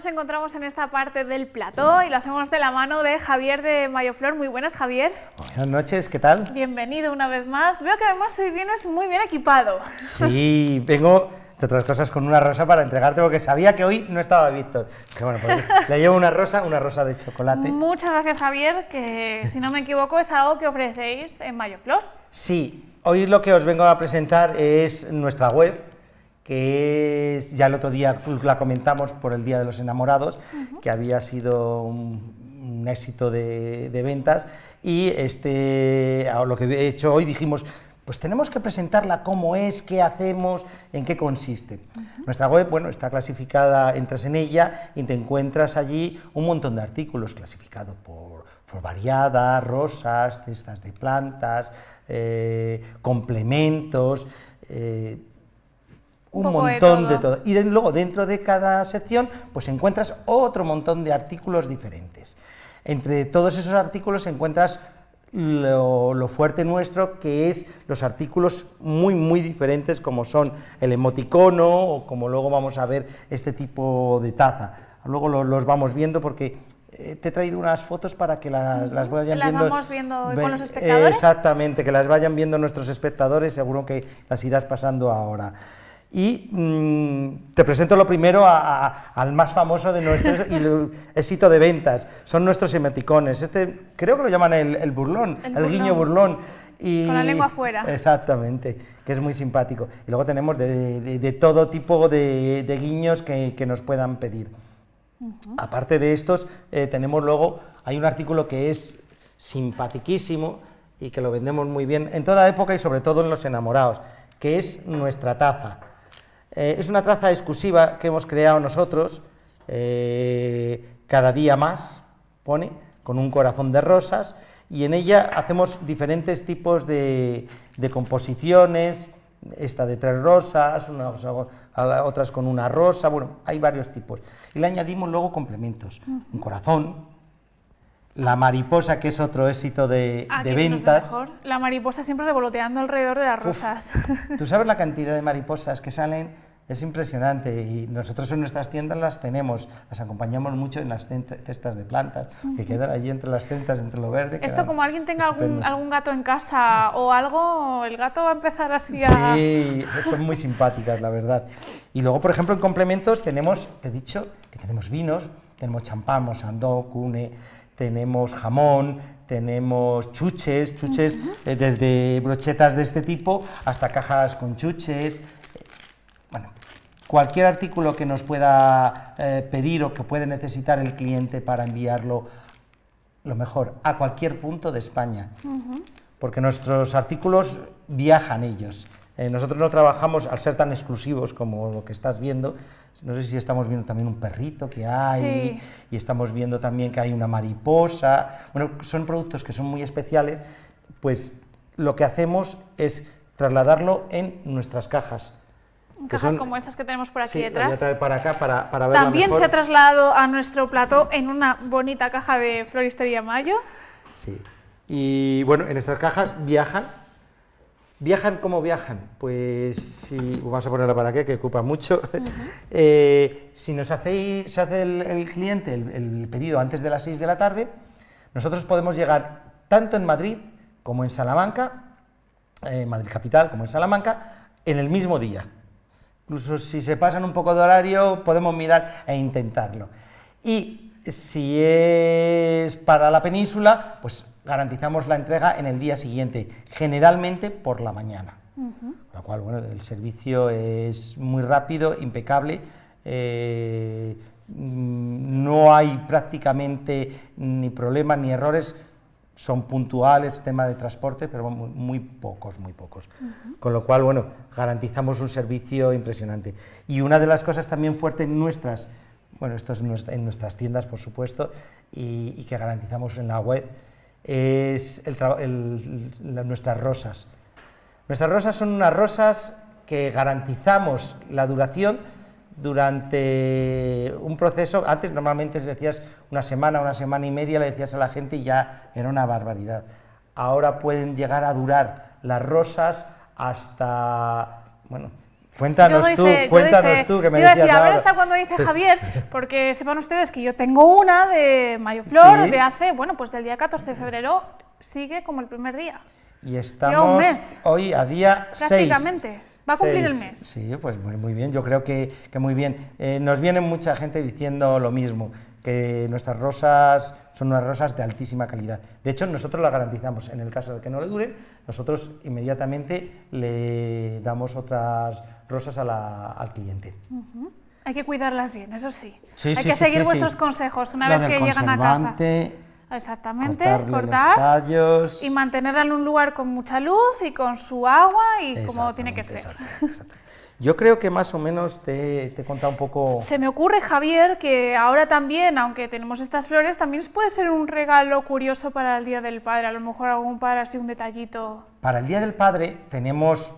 nos encontramos en esta parte del plató y lo hacemos de la mano de Javier de Mayoflor. Muy buenas, Javier. Buenas noches, ¿qué tal? Bienvenido una vez más. Veo que además hoy vienes muy bien equipado. Sí, vengo, de otras cosas, con una rosa para entregarte porque sabía que hoy no estaba Víctor. Que bueno, pues le llevo una rosa, una rosa de chocolate. Muchas gracias, Javier, que si no me equivoco es algo que ofrecéis en Mayoflor. Sí, hoy lo que os vengo a presentar es nuestra web, que es, ya el otro día la comentamos por el Día de los Enamorados, que había sido un, éxito de, ventas, y este, lo que he hecho hoy dijimos, pues tenemos que presentarla cómo es, qué hacemos, en qué consiste. Nuestra web, bueno, está clasificada, entras en ella y te encuentras allí un montón de artículos clasificados por, por variadas, rosas, cestas de plantas, eh, complementos, eh, un, montón de todo. Y luego dentro de cada sección pues encuentras otro montón de artículos diferentes. Entre todos esos artículos encuentras lo, fuerte nuestro, que es los artículos muy, muy diferentes, como son el emoticono, o como luego vamos a ver este tipo de taza. Luego los vamos viendo porque eh, te he traído unas fotos para que las, las vayan ¿Las viendo. vamos viendo con los espectadores? Exactamente, que las vayan viendo nuestros espectadores, seguro que las irás pasando ahora. Y mm, te presento lo primero al más famoso de nuestros éxito de ventas, son nuestros emoticones. Este creo que lo llaman el, burlón, el, guiño burlón. Y, Con la lengua afuera. Exactamente, que es muy simpático. Y luego tenemos de, todo tipo de, guiños que, nos puedan pedir. Aparte de estos, eh, tenemos luego, hay un artículo que es simpatiquísimo y que lo vendemos muy bien en toda época y sobre todo en los enamorados, que es nuestra taza. Eh, es una traza exclusiva que hemos creado nosotros, eh, cada día más, pone, con un corazón de rosas, y en ella hacemos diferentes tipos de, composiciones, esta de tres rosas, otras con una rosa, bueno, hay varios tipos. Y le añadimos luego complementos, un corazón, la mariposa, que es otro éxito de, ah, ventas. La mariposa siempre revoloteando alrededor de las rosas. Tú sabes la cantidad de mariposas que salen, es impresionante y nosotros en nuestras tiendas las tenemos, las acompañamos mucho en las cestas de plantas, que quedan allí entre las centas, entre lo verde. Esto como alguien tenga algún, algún, gato en casa o algo, el gato va a empezar así a... Sí, son muy simpáticas, la verdad. Y luego, por ejemplo, en complementos tenemos, te he dicho, que tenemos vinos, tenemos champán, mosandó, cune, tenemos jamón, tenemos chuches, chuches eh, desde brochetas de este tipo hasta cajas con chuches. Bueno, cualquier artículo que nos pueda eh, pedir o que puede necesitar el cliente para enviarlo, lo mejor, a cualquier punto de España. Porque nuestros artículos viajan ellos. Eh, nosotros no trabajamos, al ser tan exclusivos como lo que estás viendo, no sé si estamos viendo también un perrito que hay, y estamos viendo también que hay una mariposa. Bueno, son productos que son muy especiales, pues lo que hacemos es trasladarlo en nuestras cajas. Cajas como estas que tenemos por aquí detrás. para acá para, para También se ha trasladado a nuestro plató en una bonita caja de Floristería Mayo. Sí. Y bueno, en estas cajas viajan ¿Viajan cómo viajan? Pues si, vamos a ponerlo para qué, que ocupa mucho. Eh, si nos hacéis, se hace el, cliente el, pedido antes de las 6 de la tarde, nosotros podemos llegar tanto en Madrid como en Salamanca, en Madrid capital como en Salamanca, en el mismo día. Incluso si se pasan un poco de horario, podemos mirar e intentarlo. Y si es para la península, pues garantizamos la entrega en el día siguiente, generalmente por la mañana. Con lo cual, bueno, el servicio es muy rápido, impecable, eh, no hay prácticamente ni problemas ni errores, son puntuales, tema de transporte, pero muy, pocos, muy pocos. Con lo cual, bueno, garantizamos un servicio impresionante. Y una de las cosas también fuertes nuestras, bueno, esto es en nuestras tiendas, por supuesto, y que garantizamos en la web, es nuestras rosas. Nuestras rosas son unas rosas que garantizamos la duración durante un proceso, antes normalmente decías una semana, una semana y media, le decías a la gente y ya era una barbaridad. Ahora pueden llegar a durar las rosas hasta, bueno, Cuéntanos Yo tú, doy fe, yo cuéntanos doy fe. tú, que me Yo a decir, decías a ver hasta cuando dice Javier, porque sepan ustedes que yo tengo una de Mayo Flor Sí. de hace, bueno, pues del día 14 de febrero, sigue como el primer día, Y estamos mes. hoy a día 6. prácticamente. Va a cumplir el mes. Sí, pues muy, muy bien, yo creo que, que muy bien. Eh, nos viene mucha gente diciendo lo mismo, que nuestras rosas son unas rosas de altísima calidad. De hecho, nosotros las garantizamos. En el caso de que no le duren, nosotros inmediatamente le damos otras rosas a la- al cliente. Hay que cuidarlas bien, eso sí. Sí, Hay sí, que sí, seguir vuestros consejos una Lo vez que llegan a casa. Exactamente, cortarle los cortar tallos. y mantenerla en un lugar con mucha luz y con su agua y como tiene que ser. Exactamente, exacto. Yo creo que más o menos te, te he contado un poco... Se me ocurre, Javier, que ahora también, aunque tenemos estas flores, también puede ser un regalo curioso para el Día del Padre. A lo mejor algún padre así un detallito. Para el Día del Padre tenemos...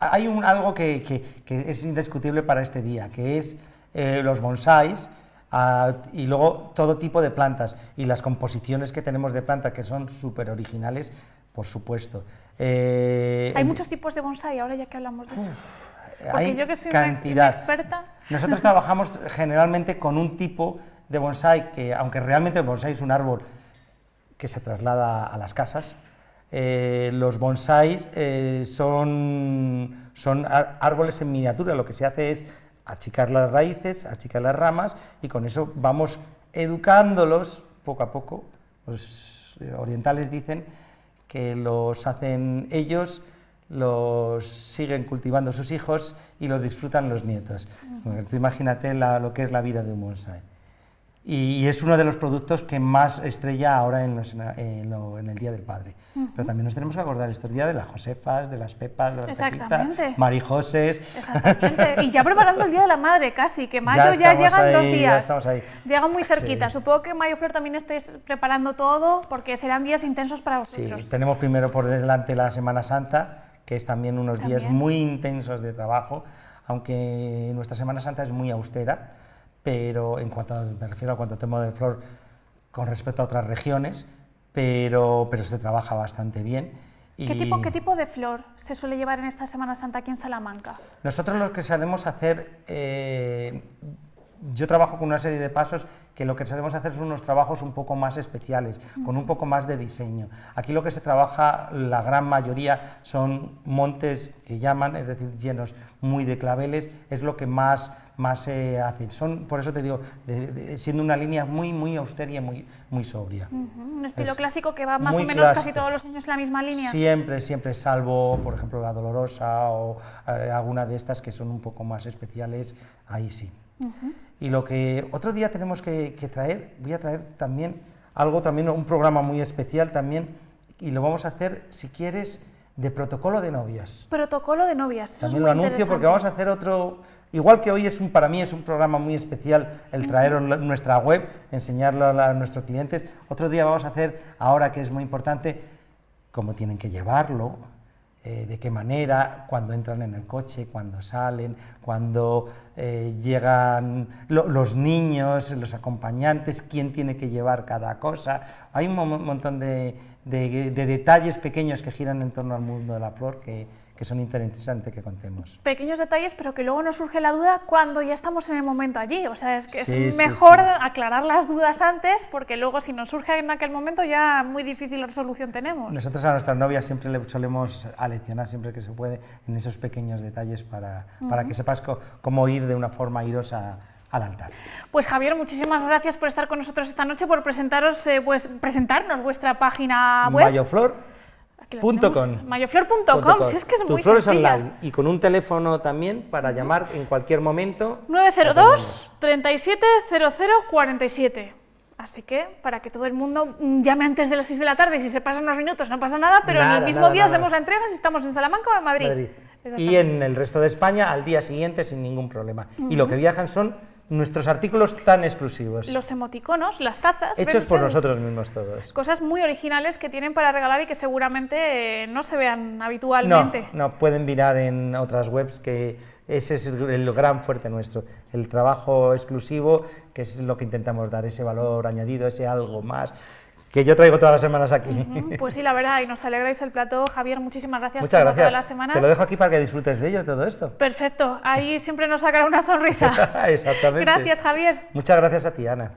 Hay un, algo que, que- que es indiscutible para este día, que es eh, los bonsáis ah, y luego todo tipo de plantas y las composiciones que tenemos de plantas que son súper originales, por supuesto. Eh, Hay muchos tipos de bonsai, ahora ya que hablamos de eso. Porque hay yo que soy cantidad. una experta. Nosotros trabajamos generalmente con un tipo de bonsai que, aunque realmente el bonsai es un árbol que se traslada a las casas, eh, los bonsáis eh, son, son árboles en miniatura. Lo que se hace es achicar las raíces, achicar las ramas y con eso vamos educándolos poco a poco. Los eh, orientales dicen que los hacen ellos, los siguen cultivando sus hijos y los disfrutan los nietos. Bueno, tú imagínate la- lo que es la vida de un bonsai. Y, es uno de los productos que más estrella ahora en, los- en lo- en el Día del Padre. Pero también nos tenemos que acordar estos días de las Josefas, de las Pepas, de las. Pepitas, Marijoses. Exactamente. Y ya preparando el Día de la Madre, casi, que mayo ya, estamos llega en dos ahí, ya días. estamos ahí. Llega muy cerquita. Sí. Supongo que Mayo Flor también estéis preparando todo, porque serán días intensos para Sí, vosotros. tenemos primero por delante la Semana Santa, que es también unos días muy intensos de trabajo, aunque nuestra Semana Santa es muy austera, pero en cuanto a- me refiero a cuanto tema de flor con respecto a otras regiones, pero, pero se trabaja bastante bien. ¿Qué, y tipo, ¿Qué tipo de flor se suele llevar en esta Semana Santa aquí en Salamanca? Nosotros lo que solemos hacer, eh, yo trabajo con una serie de pasos que lo que solemos hacer son unos trabajos un poco más especiales, con un poco más de diseño. Aquí lo que se trabaja, la gran mayoría, son montes que llaman, es decir, llenos muy de claveles, es lo que más, más se hace. Son, por eso te digo, de- de- siendo una línea muy, muy austera y muy, muy sobria. Un estilo Es clásico que va más o menos casi todos los años en la misma línea. Siempre, siempre, salvo, por ejemplo, la dolorosa o eh, alguna de estas que son un poco más especiales, ahí sí. Y lo que otro día tenemos que, que traer, voy a traer también algo, también un programa muy especial también, y lo vamos a hacer, si quieres, de protocolo de novias. Protocolo de novias. También lo anuncio porque vamos a hacer otro, igual que hoy es un, para mí es un programa muy especial el traer nuestra web, enseñarlo a, a nuestros clientes, otro día vamos a hacer, ahora que es muy importante, cómo tienen que llevarlo, eh, de qué manera, cuando entran en el coche, cuando salen, cuando eh, llegan lo- los niños, los acompañantes, quién tiene que llevar cada cosa. Hay un mo- montón de, de- de detalles pequeños que giran en torno al mundo de la flor que, que son interesantes que contemos. Pequeños detalles, pero que luego nos surge la duda cuando ya estamos en el momento allí. O sea, es que Sí, es sí, mejor sí. aclarar las dudas antes, porque luego si nos surge en aquel momento ya muy difícil resolución tenemos. Nosotros a nuestras novias siempre le solemos aleccionar siempre que se puede en esos pequeños detalles para, para que sepas cómo ir de una forma airosa al altar. Pues Javier, muchísimas gracias por estar con nosotros esta noche, por presentaros, eh, pues, presentarnos vuestra página web. Mayoflor Aquí la punto tenemos. com. Mayoflor.com, si es que es Tu muy flor es sencilla. online y con un teléfono también para llamar en cualquier momento. 902 37 47. Así que para que todo el mundo llame antes de las 6 de la tarde, y si se pasan unos minutos no pasa nada, pero en el mismo nada, día nada. hacemos la entrega si estamos en Salamanca o en Madrid. Madrid. Y en el resto de España al día siguiente sin ningún problema. Y lo que viajan son nuestros artículos tan exclusivos, Los emoticonos, las tazas. ¿ven hechos por nosotros mismos todos. Cosas muy originales que tienen para regalar y que seguramente eh, no se vean No, habitualmente. no, pueden mirar en otras webs que ese es el, el gran fuerte nuestro, el trabajo exclusivo, que es lo que intentamos dar, ese valor añadido, ese algo más, que yo traigo todas las semanas aquí. Pues sí, la verdad, y nos alegráis el plato, Javier, muchísimas gracias Muchas como gracias. todas las semanas. Te lo dejo aquí para que disfrutes de ello, todo esto. Perfecto, ahí siempre nos sacará una sonrisa. Exactamente. Gracias, Javier. Muchas gracias a ti, Ana.